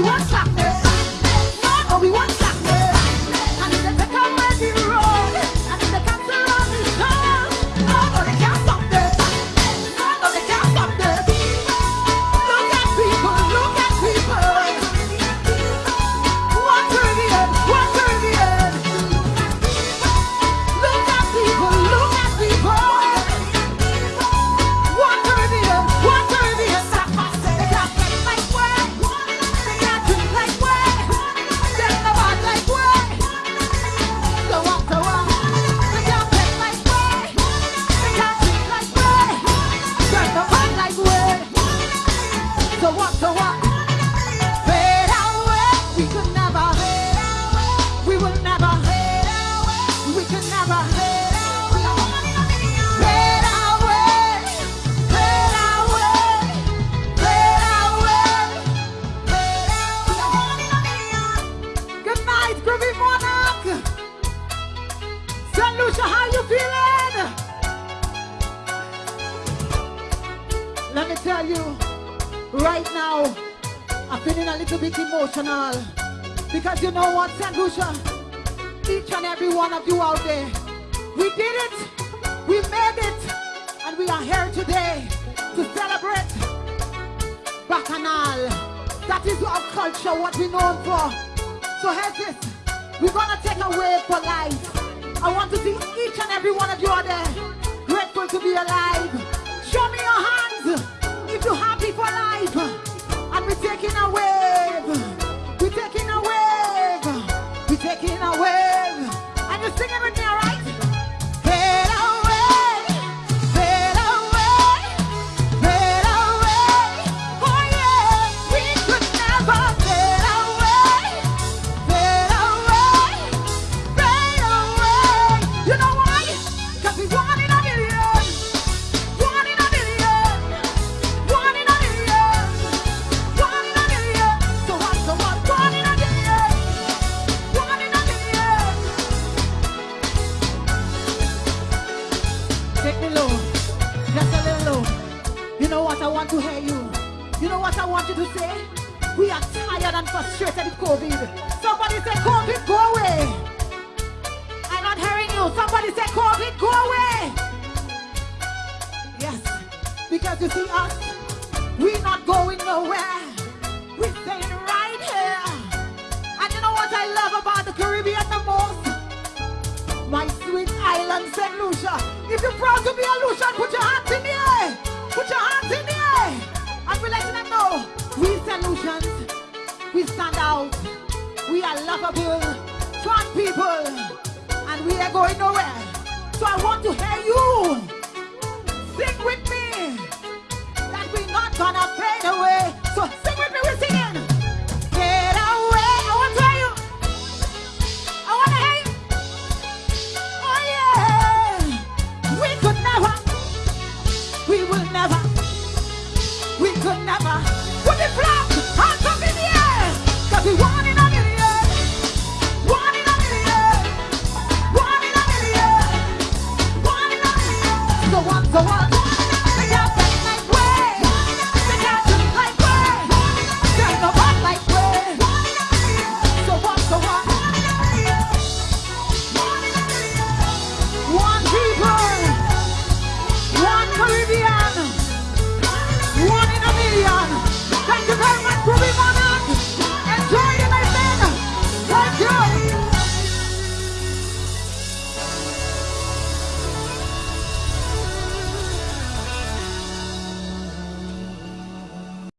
What's up? Tell you, right now, I'm feeling a little bit emotional. Because you know what, St. Lucia? Each and every one of you out there, we did it, we made it, and we are here today to celebrate Bacchanal. That is our culture, what we're known for. So here's this. We're gonna take a wave for life. I want to see each and every one of you out there grateful to be alive. Show me your hands you're happy for life. And we're taking a say? We are tired and frustrated with COVID. Somebody say COVID go away. I'm not hearing you. Somebody say COVID go away. Yes, because you see us, we're not going nowhere. We're staying right here. And you know what I love about the Caribbean the most? my sweet island, St. Lucia. If you're proud to be a Lucian, out. We are lovable, fun people, and we are going nowhere. So I want to hear you sing with me that we're not gonna fade away. So sing with me, we're singing. Get away, I want to hear you. I want to hear you. Oh yeah, we could never, we will never, we could never.